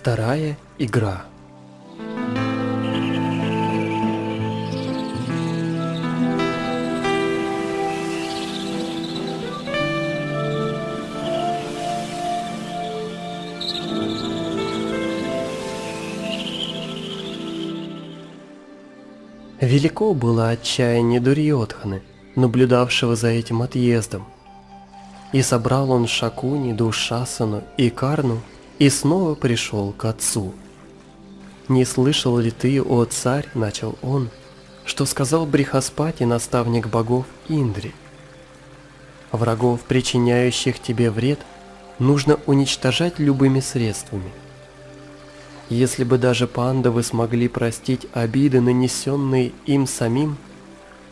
Вторая игра. Велико было отчаяние Дурьотханы, наблюдавшего за этим отъездом. И собрал он Шакуни, Душасану и Карну, и снова пришел к отцу. «Не слышал ли ты, о царь, — начал он, — что сказал Брихаспати, наставник богов Индри? Врагов, причиняющих тебе вред, нужно уничтожать любыми средствами. Если бы даже пандавы смогли простить обиды, нанесенные им самим,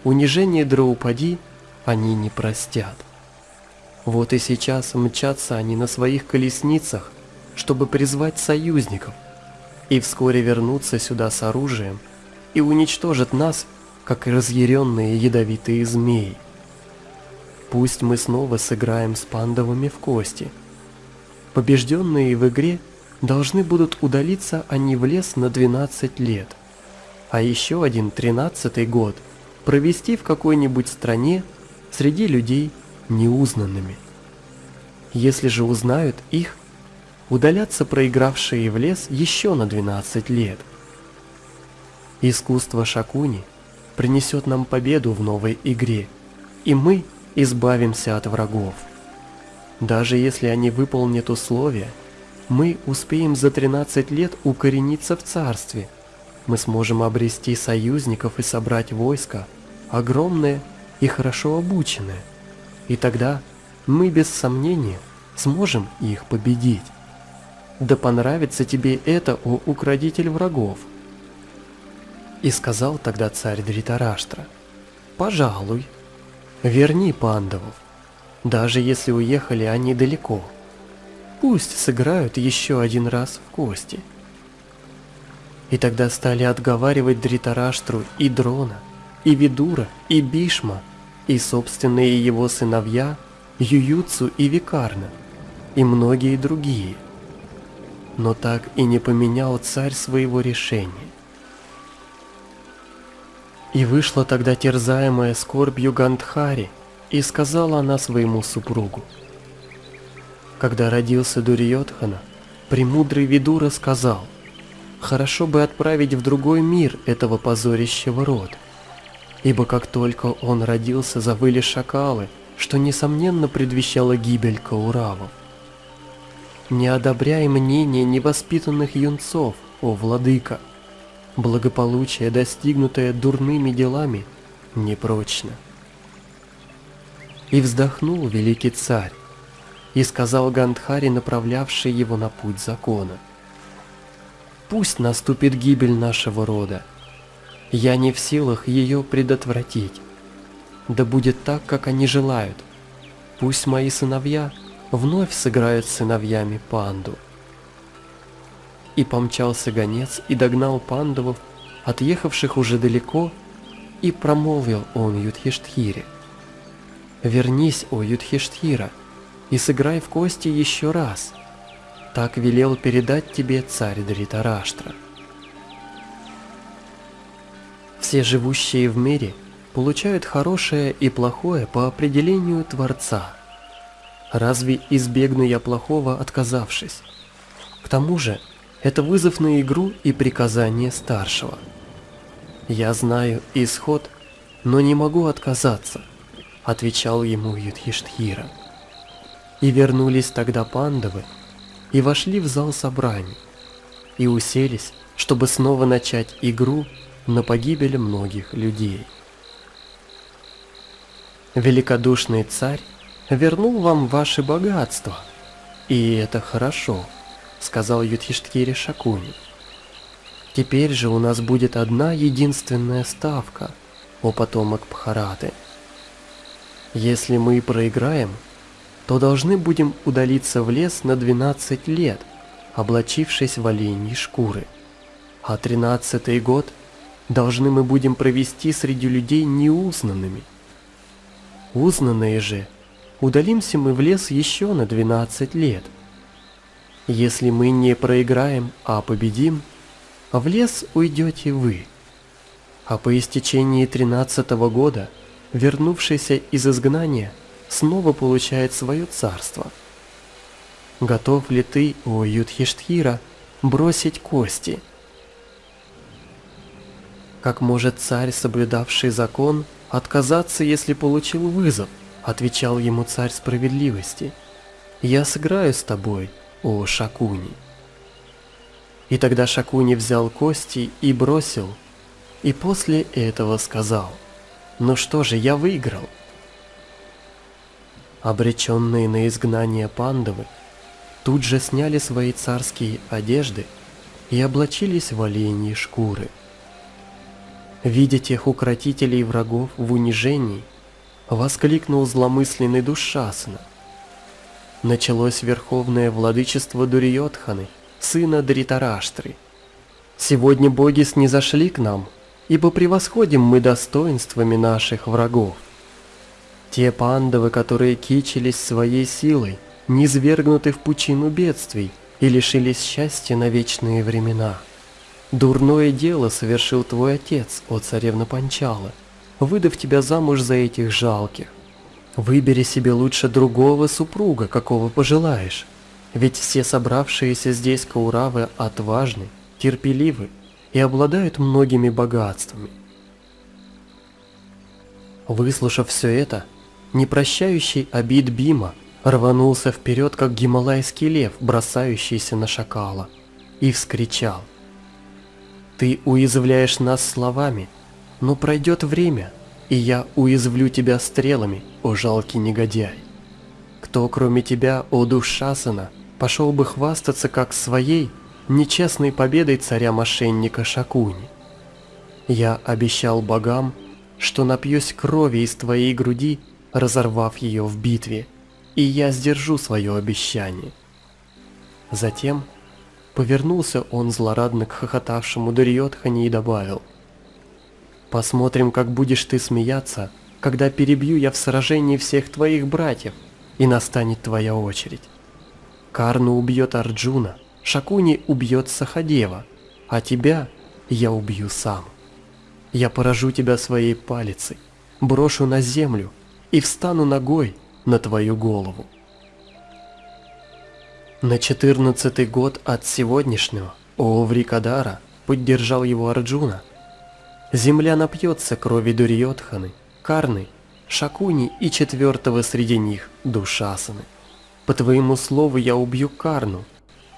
унижение Драупади они не простят. Вот и сейчас мчатся они на своих колесницах, чтобы призвать союзников, и вскоре вернуться сюда с оружием и уничтожат нас, как разъяренные ядовитые змеи. Пусть мы снова сыграем с пандавами в кости. Побежденные в игре должны будут удалиться они в лес на 12 лет, а еще один тринадцатый год провести в какой-нибудь стране среди людей неузнанными. Если же узнают их, удалятся проигравшие в лес еще на 12 лет. Искусство Шакуни принесет нам победу в новой игре, и мы избавимся от врагов. Даже если они выполнят условия, мы успеем за 13 лет укорениться в царстве. Мы сможем обрести союзников и собрать войско, огромное и хорошо обученное. И тогда мы без сомнения сможем их победить. Да понравится тебе это, о украдитель врагов. И сказал тогда царь Дритараштра, пожалуй, верни пандавов, даже если уехали они далеко. Пусть сыграют еще один раз в кости. И тогда стали отговаривать Дритараштру и Дрона, и Видура, и Бишма, и собственные его сыновья Ююцу и Викарна, и многие другие. Но так и не поменял царь своего решения. И вышла тогда терзаемая скорбью Гандхари, и сказала она своему супругу – когда родился Дурьотхана, премудрый Видура сказал, «Хорошо бы отправить в другой мир этого позорящего рода, ибо как только он родился, завыли шакалы, что, несомненно, предвещало гибель Кауравов. Не одобряй мнение невоспитанных юнцов, о владыка, благополучие, достигнутое дурными делами, непрочно». И вздохнул великий царь, и сказал Гандхари, направлявший его на путь закона. «Пусть наступит гибель нашего рода. Я не в силах ее предотвратить. Да будет так, как они желают. Пусть мои сыновья вновь сыграют сыновьями панду». И помчался гонец и догнал пандавов, отъехавших уже далеко, и промолвил он Юдхиштхире. «Вернись, о Юдхиштхира!» и сыграй в кости еще раз. Так велел передать тебе царь Дритараштра. Все живущие в мире получают хорошее и плохое по определению Творца. Разве избегну я плохого, отказавшись? К тому же, это вызов на игру и приказание старшего. Я знаю исход, но не могу отказаться, отвечал ему Юдхиштхира. И вернулись тогда пандавы, и вошли в зал собраний, и уселись, чтобы снова начать игру на погибель многих людей. Великодушный царь вернул вам ваши богатства, и это хорошо, сказал Юдхиштхире Шакуни. Теперь же у нас будет одна единственная ставка, о потомок Бхараты. Если мы проиграем, то должны будем удалиться в лес на 12 лет, облачившись в оленьи шкуры. А тринадцатый год должны мы будем провести среди людей неузнанными. Узнанные же, удалимся мы в лес еще на 12 лет. Если мы не проиграем, а победим, в лес уйдете вы. А по истечении тринадцатого года, вернувшийся из изгнания, снова получает свое царство. Готов ли ты, о Юдхиштхира, бросить кости? Как может царь, соблюдавший закон, отказаться, если получил вызов? Отвечал ему царь справедливости. Я сыграю с тобой, о Шакуни. И тогда Шакуни взял кости и бросил, и после этого сказал, «Ну что же, я выиграл». Обреченные на изгнание пандавы тут же сняли свои царские одежды и облачились в оленьи шкуры. Видя тех укротителей врагов в унижении, воскликнул зломысленный Душасана. Началось верховное владычество Дурьотханы, сына Дритараштры. Сегодня боги снизошли к нам, ибо превосходим мы достоинствами наших врагов. Те пандавы, которые кичились своей силой, низвергнуты в пучину бедствий и лишились счастья на вечные времена. Дурное дело совершил твой отец, о царевна Панчала, выдав тебя замуж за этих жалких. Выбери себе лучше другого супруга, какого пожелаешь, ведь все собравшиеся здесь кауравы отважны, терпеливы и обладают многими богатствами. Выслушав все это, непрощающий обид Бима рванулся вперед, как гималайский лев, бросающийся на шакала, и вскричал. «Ты уязвляешь нас словами, но пройдет время, и я уязвлю тебя стрелами, о жалкий негодяй. Кто, кроме тебя, о душ Шасана, пошел бы хвастаться как своей нечестной победой царя-мошенника Шакуни? Я обещал богам, что напьюсь крови из твоей груди, разорвав ее в битве, и я сдержу свое обещание. Затем повернулся он злорадно к хохотавшему Дарьотхане и добавил, «Посмотрим, как будешь ты смеяться, когда перебью я в сражении всех твоих братьев, и настанет твоя очередь. Карну убьет Арджуна, Шакуни убьет Сахадева, а тебя я убью сам. Я поражу тебя своей палицей, брошу на землю и встану ногой на твою голову. На четырнадцатый год от сегодняшнего Ооврикадара поддержал его Арджуна. Земля напьется крови Дурьотханы, Карны, Шакуни и четвертого среди них Душасаны. По твоему слову я убью Карну,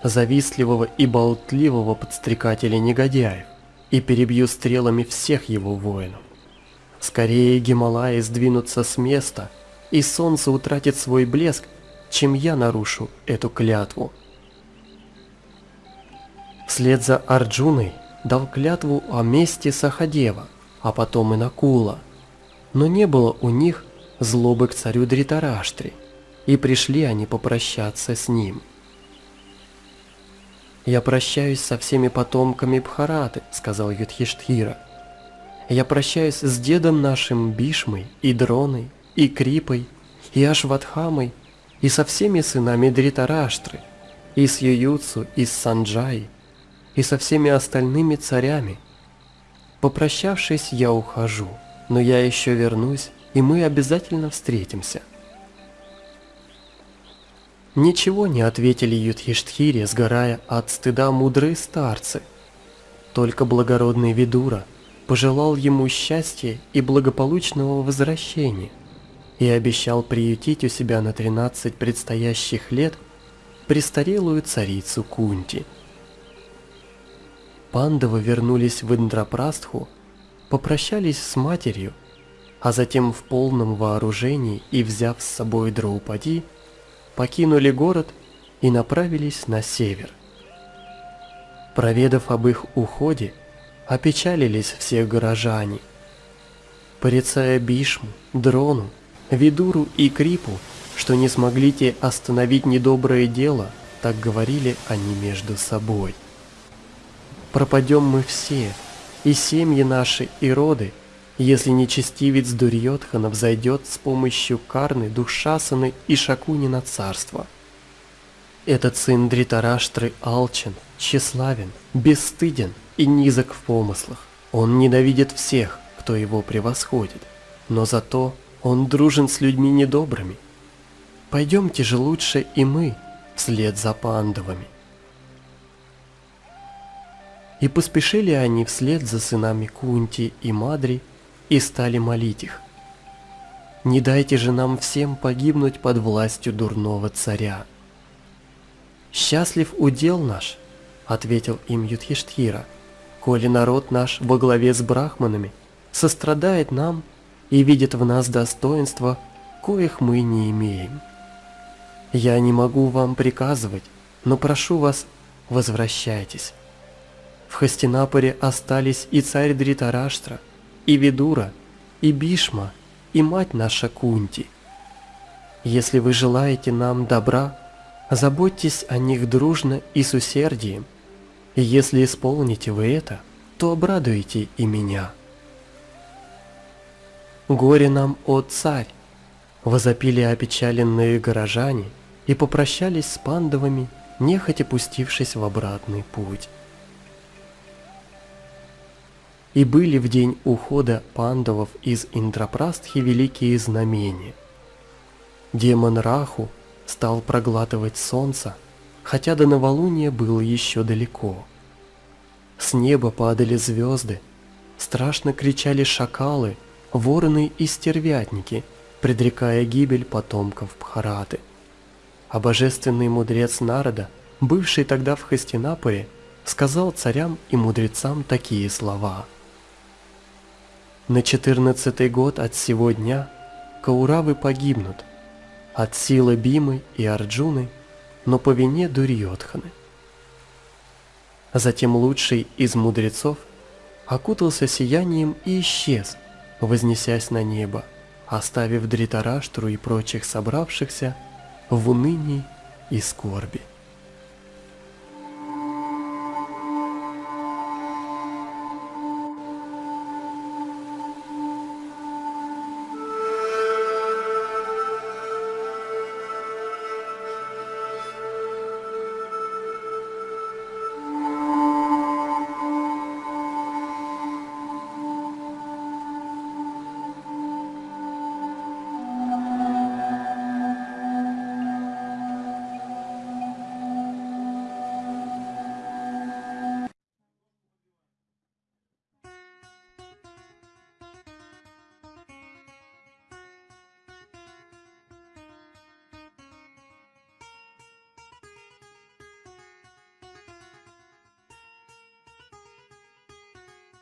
завистливого и болтливого подстрекателя негодяев, и перебью стрелами всех его воинов. Скорее Гималаи сдвинутся с места, и солнце утратит свой блеск, чем я нарушу эту клятву. Вслед за Арджуной дал клятву о мести Сахадева, а потом и Накула. Но не было у них злобы к царю Дритараштри, и пришли они попрощаться с ним. «Я прощаюсь со всеми потомками Бхараты», — сказал Юдхиштхира. «Я прощаюсь с дедом нашим Бишмой и Дроной, и Крипой, и Ашватхамой, и со всеми сынами Дритараштры, и с Ююцу, и с Санджай, и со всеми остальными царями. Попрощавшись, я ухожу, но я еще вернусь, и мы обязательно встретимся. Ничего не ответили Юдхиштхире, сгорая от стыда мудрые старцы. Только благородный Видура пожелал ему счастья и благополучного возвращения и обещал приютить у себя на 13 предстоящих лет престарелую царицу Кунти. Пандавы вернулись в Индрапрастху, попрощались с матерью, а затем в полном вооружении и взяв с собой Драупади, покинули город и направились на север. Проведав об их уходе, опечалились все горожане. Порицая Бишму, Дрону Видуру и Крипу, что не смогли те остановить недоброе дело, так говорили они между собой. Пропадем мы все, и семьи наши, и роды, если нечестивец Дурьотхана взойдет с помощью Карны, Душасаны и Шакуни на царство. Этот сын Дритараштры алчен, тщеславен, бесстыден и низок в помыслах. Он ненавидит всех, кто его превосходит, но зато он дружен с людьми недобрыми. Пойдемте же лучше и мы вслед за пандовами. И поспешили они вслед за сынами Кунти и Мадри и стали молить их. Не дайте же нам всем погибнуть под властью дурного царя. «Счастлив удел наш», — ответил им Юдхиштхира, «коли народ наш во главе с брахманами сострадает нам и видит в нас достоинства, коих мы не имеем. Я не могу вам приказывать, но прошу вас, возвращайтесь. В Хастинапоре остались и царь Дритараштра, и Видура, и Бишма, и мать наша Кунти. Если вы желаете нам добра, заботьтесь о них дружно и с усердием, и если исполните вы это, то обрадуете и меня. Горе нам, о царь! Возопили опечаленные горожане и попрощались с пандовами, нехотя пустившись в обратный путь. И были в день ухода пандавов из Индрапрастхи великие знамения. Демон Раху стал проглатывать солнце, хотя до новолуния было еще далеко. С неба падали звезды, страшно кричали шакалы, вороны и стервятники, предрекая гибель потомков Бхараты. А божественный мудрец народа, бывший тогда в Хастинапуре, сказал царям и мудрецам такие слова – на четырнадцатый год от сего дня Кауравы погибнут от силы Бимы и Арджуны, но по вине Дурьотханы. Затем лучший из мудрецов окутался сиянием и исчез, вознесясь на небо, оставив Дритараштру и прочих собравшихся в унынии и скорби.